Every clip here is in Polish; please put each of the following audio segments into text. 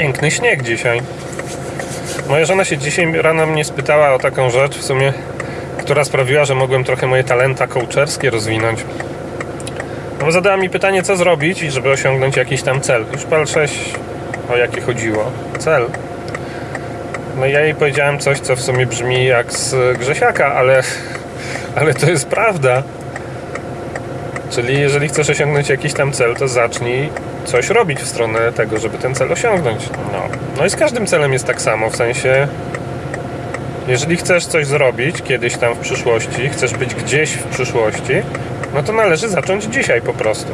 piękny śnieg dzisiaj. Moja żona się dzisiaj rano mnie spytała o taką rzecz, w sumie, która sprawiła, że mogłem trochę moje talenta coacherskie rozwinąć. No, bo zadała mi pytanie, co zrobić, żeby osiągnąć jakiś tam cel. Już patrzę, o jakie chodziło. Cel. No i ja jej powiedziałem coś, co w sumie brzmi jak z Grzesiaka, ale, ale to jest prawda. Czyli jeżeli chcesz osiągnąć jakiś tam cel, to zacznij coś robić w stronę tego, żeby ten cel osiągnąć. No, no i z każdym celem jest tak samo, w sensie jeżeli chcesz coś zrobić kiedyś tam w przyszłości, chcesz być gdzieś w przyszłości, no to należy zacząć dzisiaj po prostu.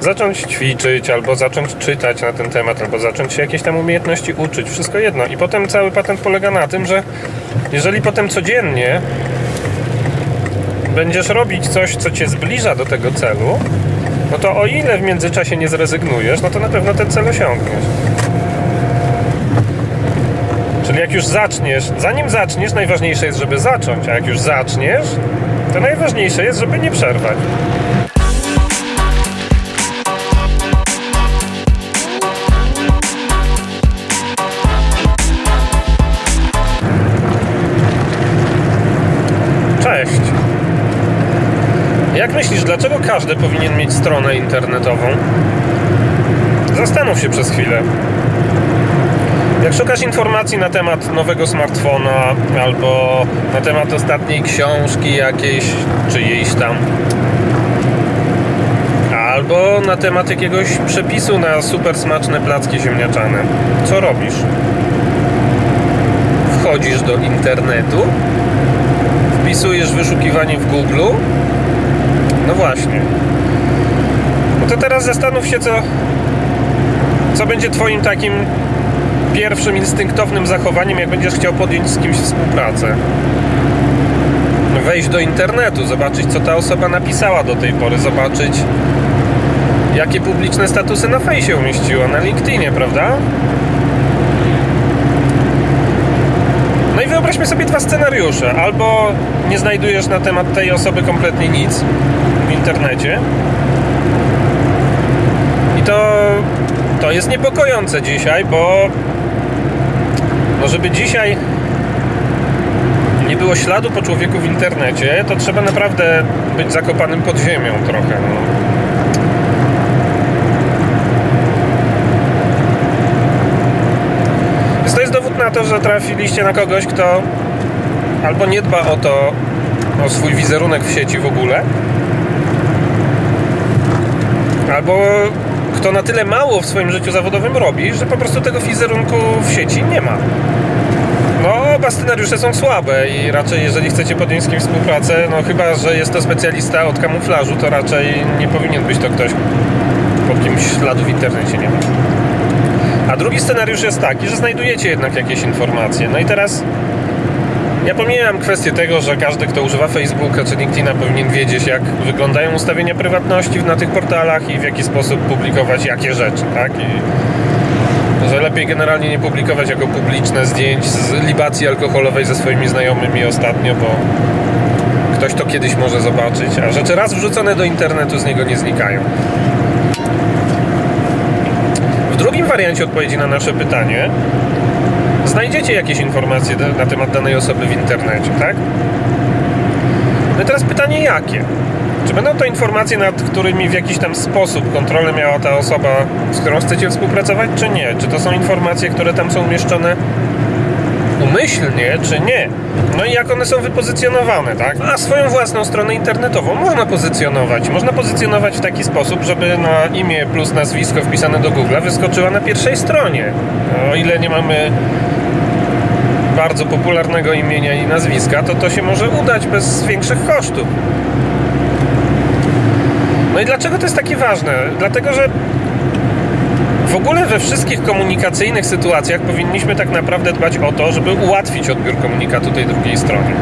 Zacząć ćwiczyć, albo zacząć czytać na ten temat, albo zacząć się jakieś tam umiejętności uczyć, wszystko jedno. I potem cały patent polega na tym, że jeżeli potem codziennie będziesz robić coś, co cię zbliża do tego celu, no to o ile w międzyczasie nie zrezygnujesz, no to na pewno ten cel osiągniesz. Czyli jak już zaczniesz, zanim zaczniesz, najważniejsze jest, żeby zacząć, a jak już zaczniesz, to najważniejsze jest, żeby nie przerwać. Jak myślisz, dlaczego każdy powinien mieć stronę internetową? Zastanów się przez chwilę. Jak szukasz informacji na temat nowego smartfona albo na temat ostatniej książki jakiejś, czyjejś tam, albo na temat jakiegoś przepisu na super smaczne placki ziemniaczane, co robisz? Wchodzisz do internetu, wpisujesz wyszukiwanie w Google. No właśnie. No to teraz zastanów się, co, co będzie Twoim takim pierwszym instynktownym zachowaniem, jak będziesz chciał podjąć z kimś współpracę. Wejść do internetu, zobaczyć, co ta osoba napisała do tej pory, zobaczyć, jakie publiczne statusy na fejsie umieściła, na LinkedInie, prawda? No i wyobraźmy sobie dwa scenariusze. Albo nie znajdujesz na temat tej osoby kompletnie nic w internecie. I to, to jest niepokojące dzisiaj, bo no żeby dzisiaj nie było śladu po człowieku w internecie, to trzeba naprawdę być zakopanym pod ziemią trochę. No. Więc to jest dowód na to, że trafiliście na kogoś, kto albo nie dba o to, o swój wizerunek w sieci w ogóle, albo kto na tyle mało w swoim życiu zawodowym robi, że po prostu tego wizerunku w sieci nie ma. No, oba scenariusze są słabe i raczej jeżeli chcecie podjąć z kimś współpracę, no chyba, że jest to specjalista od kamuflażu, to raczej nie powinien być to ktoś, pod kimś śladu w internecie nie ma. A drugi scenariusz jest taki, że znajdujecie jednak jakieś informacje. No i teraz ja pomijam kwestię tego, że każdy, kto używa Facebooka czy LinkedIna powinien wiedzieć, jak wyglądają ustawienia prywatności na tych portalach i w jaki sposób publikować jakie rzeczy, tak? I że lepiej generalnie nie publikować jako publiczne zdjęć z libacji alkoholowej ze swoimi znajomymi ostatnio, bo ktoś to kiedyś może zobaczyć, a rzeczy raz wrzucone do internetu z niego nie znikają. W drugim wariancie odpowiedzi na nasze pytanie znajdziecie jakieś informacje na temat danej osoby w internecie, tak? No i teraz pytanie jakie? Czy będą to informacje, nad którymi w jakiś tam sposób kontrolę miała ta osoba, z którą chcecie współpracować, czy nie? Czy to są informacje, które tam są umieszczone umyślnie, czy nie? No i jak one są wypozycjonowane, tak? A swoją własną stronę internetową można pozycjonować. Można pozycjonować w taki sposób, żeby na imię plus nazwisko wpisane do Google wyskoczyła na pierwszej stronie. O ile nie mamy bardzo popularnego imienia i nazwiska, to to się może udać bez większych kosztów. No i dlaczego to jest takie ważne? Dlatego, że w ogóle we wszystkich komunikacyjnych sytuacjach powinniśmy tak naprawdę dbać o to, żeby ułatwić odbiór komunikatu tej drugiej stronie.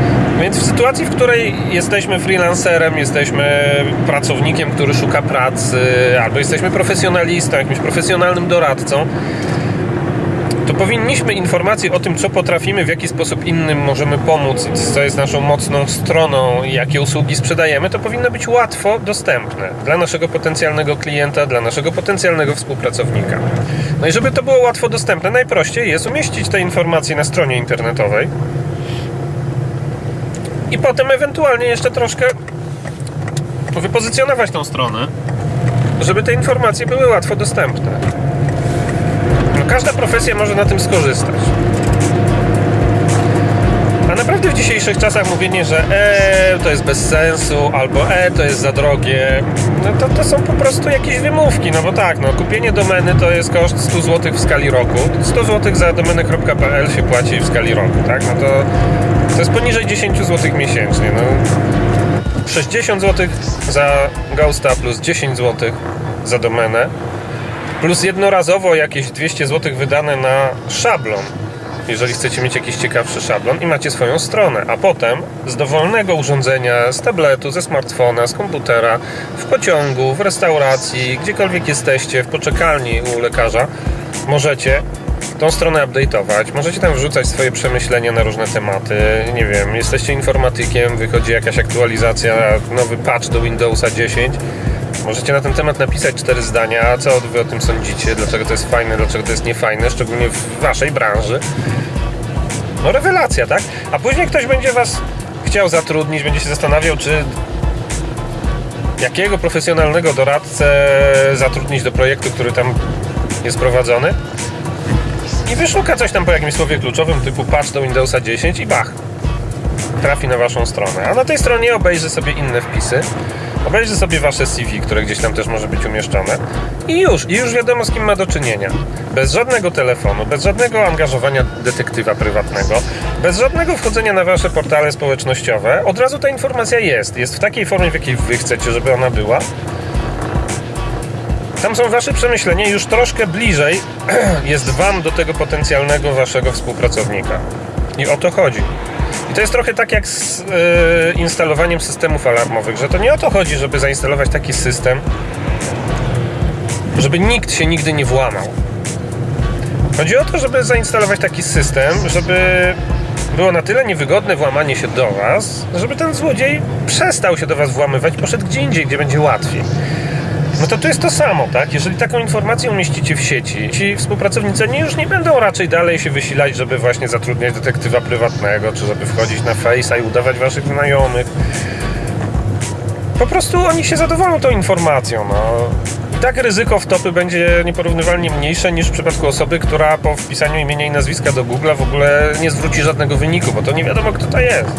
Więc w sytuacji, w której jesteśmy freelancerem, jesteśmy pracownikiem, który szuka pracy, albo jesteśmy profesjonalistą, jakimś profesjonalnym doradcą, powinniśmy informacje o tym, co potrafimy, w jaki sposób innym możemy pomóc, co jest naszą mocną stroną jakie usługi sprzedajemy, to powinno być łatwo dostępne dla naszego potencjalnego klienta, dla naszego potencjalnego współpracownika. No i żeby to było łatwo dostępne, najprościej jest umieścić te informacje na stronie internetowej i potem ewentualnie jeszcze troszkę wypozycjonować tą stronę, żeby te informacje były łatwo dostępne. Każda profesja może na tym skorzystać. A naprawdę w dzisiejszych czasach mówienie, że e, to jest bez sensu, albo e, to jest za drogie, no to, to są po prostu jakieś wymówki, no bo tak, no kupienie domeny to jest koszt 100 zł w skali roku. 100 zł za domenę.pl się płaci w skali roku, tak? No to, to jest poniżej 10 zł miesięcznie, no. 60 zł za Ghosta plus 10 zł za domenę plus jednorazowo jakieś 200 zł wydane na szablon. Jeżeli chcecie mieć jakiś ciekawszy szablon i macie swoją stronę, a potem z dowolnego urządzenia, z tabletu, ze smartfona, z komputera, w pociągu, w restauracji, gdziekolwiek jesteście, w poczekalni u lekarza, możecie tą stronę update'ować, możecie tam wrzucać swoje przemyślenia na różne tematy, nie wiem, jesteście informatykiem, wychodzi jakaś aktualizacja, nowy patch do Windowsa 10, Możecie na ten temat napisać cztery zdania, co wy o tym sądzicie, dlaczego to jest fajne, dlaczego to jest niefajne, szczególnie w waszej branży. No rewelacja, tak? A później ktoś będzie was chciał zatrudnić, będzie się zastanawiał, czy jakiego profesjonalnego doradcę zatrudnić do projektu, który tam jest prowadzony. I wyszuka coś tam po jakimś słowie kluczowym typu patch do Windowsa 10 i bach, trafi na waszą stronę. A na tej stronie obejrzy sobie inne wpisy Obejrzy sobie wasze CV, które gdzieś tam też może być umieszczone i już, i już wiadomo z kim ma do czynienia. Bez żadnego telefonu, bez żadnego angażowania detektywa prywatnego, bez żadnego wchodzenia na wasze portale społecznościowe, od razu ta informacja jest. Jest w takiej formie, w jakiej wy chcecie, żeby ona była. Tam są wasze przemyślenia już troszkę bliżej jest wam do tego potencjalnego waszego współpracownika. I o to chodzi. I to jest trochę tak jak z yy, instalowaniem systemów alarmowych, że to nie o to chodzi, żeby zainstalować taki system, żeby nikt się nigdy nie włamał. Chodzi o to, żeby zainstalować taki system, żeby było na tyle niewygodne włamanie się do Was, żeby ten złodziej przestał się do Was włamywać, poszedł gdzie indziej, gdzie będzie łatwiej. No to to jest to samo, tak? Jeżeli taką informację umieścicie w sieci, ci współpracownicy nie, już nie będą raczej dalej się wysilać, żeby właśnie zatrudniać detektywa prywatnego, czy żeby wchodzić na Face'a i udawać waszych znajomych. Po prostu oni się zadowolą tą informacją, no. I tak ryzyko wtopy będzie nieporównywalnie mniejsze niż w przypadku osoby, która po wpisaniu imienia i nazwiska do Google w ogóle nie zwróci żadnego wyniku, bo to nie wiadomo kto to jest.